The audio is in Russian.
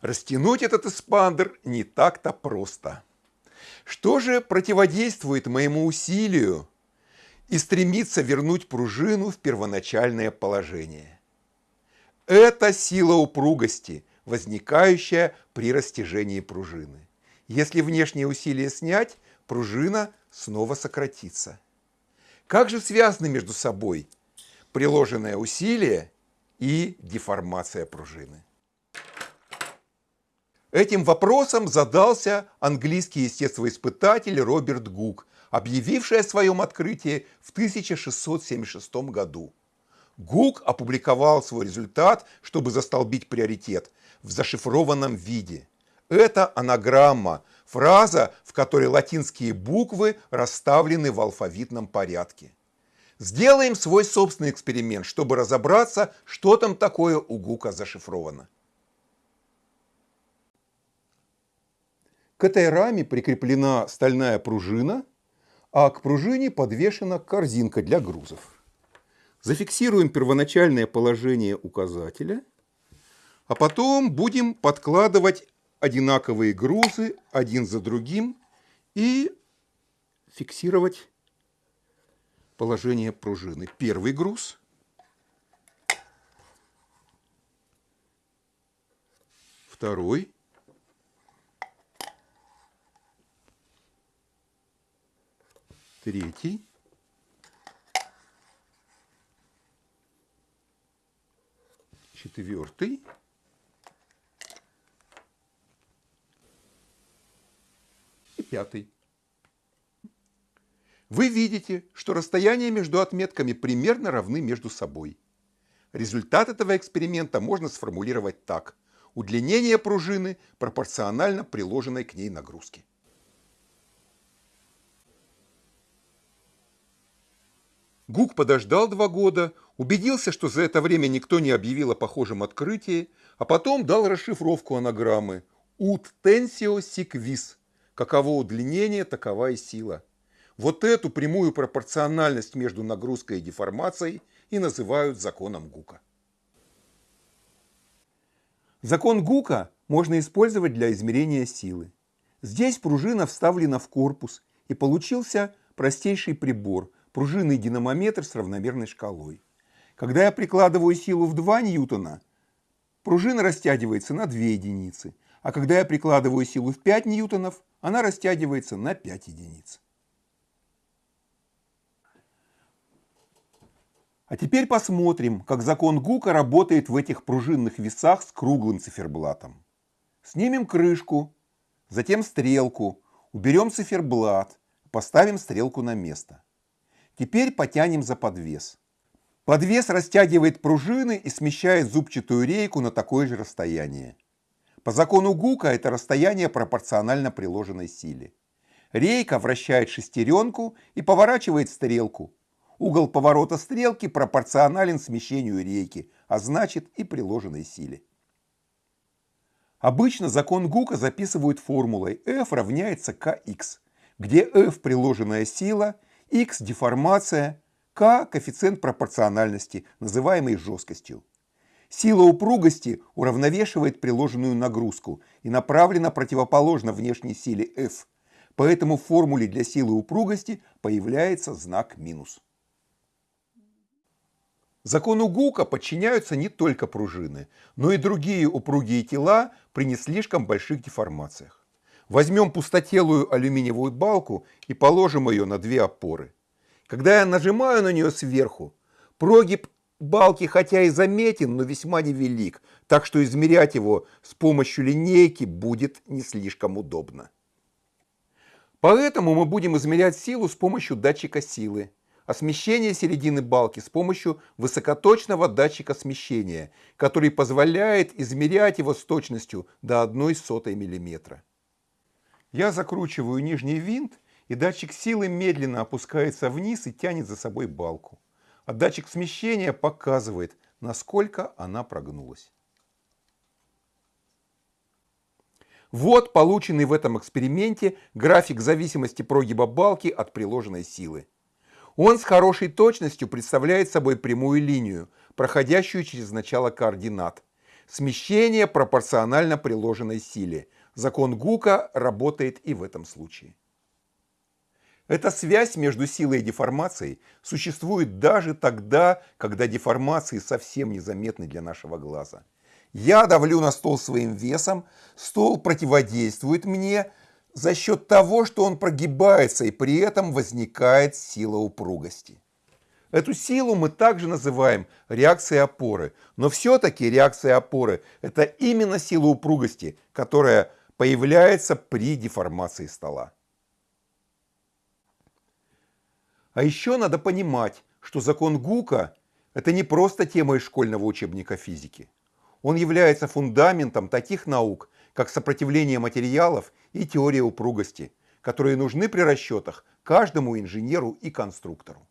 Растянуть этот эспандер не так-то просто. Что же противодействует моему усилию и стремится вернуть пружину в первоначальное положение? Это сила упругости, возникающая при растяжении пружины. Если внешнее усилие снять, пружина снова сократится. Как же связаны между собой приложенное усилие и деформация пружины? Этим вопросом задался английский естествоиспытатель Роберт Гук, объявивший о своем открытии в 1676 году. Гук опубликовал свой результат, чтобы застолбить приоритет в зашифрованном виде. Это анаграмма, фраза, в которой латинские буквы расставлены в алфавитном порядке. Сделаем свой собственный эксперимент, чтобы разобраться, что там такое у Гука зашифровано. К этой раме прикреплена стальная пружина, а к пружине подвешена корзинка для грузов. Зафиксируем первоначальное положение указателя, а потом будем подкладывать одинаковые грузы один за другим и фиксировать положение пружины. Первый груз. Второй. Третий. четвертый, и пятый. Вы видите, что расстояния между отметками примерно равны между собой. Результат этого эксперимента можно сформулировать так. Удлинение пружины пропорционально приложенной к ней нагрузке. Гук подождал два года, убедился, что за это время никто не объявил о похожем открытии, а потом дал расшифровку анаграммы «Ut tensio sic vis» – каково удлинение, такова и сила. Вот эту прямую пропорциональность между нагрузкой и деформацией и называют законом Гука. Закон Гука можно использовать для измерения силы. Здесь пружина вставлена в корпус и получился простейший прибор – пружинный динамометр с равномерной шкалой. Когда я прикладываю силу в 2 ньютона, пружина растягивается на 2 единицы, а когда я прикладываю силу в 5 ньютонов, она растягивается на 5 единиц. А теперь посмотрим, как закон Гука работает в этих пружинных весах с круглым циферблатом. Снимем крышку, затем стрелку, уберем циферблат, поставим стрелку на место. Теперь потянем за подвес. Подвес растягивает пружины и смещает зубчатую рейку на такое же расстояние. По закону Гука это расстояние пропорционально приложенной силе. Рейка вращает шестеренку и поворачивает стрелку. Угол поворота стрелки пропорционален смещению рейки, а значит и приложенной силе. Обычно закон Гука записывают формулой F равняется kx, где F приложенная сила – x – деформация, k – коэффициент пропорциональности, называемый жесткостью. Сила упругости уравновешивает приложенную нагрузку и направлена противоположно внешней силе F. Поэтому в формуле для силы упругости появляется знак минус. Закону Гука подчиняются не только пружины, но и другие упругие тела при не слишком больших деформациях. Возьмем пустотелую алюминиевую балку и положим ее на две опоры. Когда я нажимаю на нее сверху, прогиб балки хотя и заметен, но весьма невелик, так что измерять его с помощью линейки будет не слишком удобно. Поэтому мы будем измерять силу с помощью датчика силы, а смещение середины балки с помощью высокоточного датчика смещения, который позволяет измерять его с точностью до 1 сотой миллиметра. Я закручиваю нижний винт, и датчик силы медленно опускается вниз и тянет за собой балку. А датчик смещения показывает, насколько она прогнулась. Вот полученный в этом эксперименте график зависимости прогиба балки от приложенной силы. Он с хорошей точностью представляет собой прямую линию, проходящую через начало координат. Смещение пропорционально приложенной силе. Закон Гука работает и в этом случае. Эта связь между силой и деформацией существует даже тогда, когда деформации совсем незаметны для нашего глаза. Я давлю на стол своим весом, стол противодействует мне за счет того, что он прогибается и при этом возникает сила упругости. Эту силу мы также называем реакцией опоры, но все-таки реакция опоры – это именно сила упругости, которая появляется при деформации стола. А еще надо понимать, что закон Гука – это не просто тема из школьного учебника физики. Он является фундаментом таких наук, как сопротивление материалов и теория упругости, которые нужны при расчетах каждому инженеру и конструктору.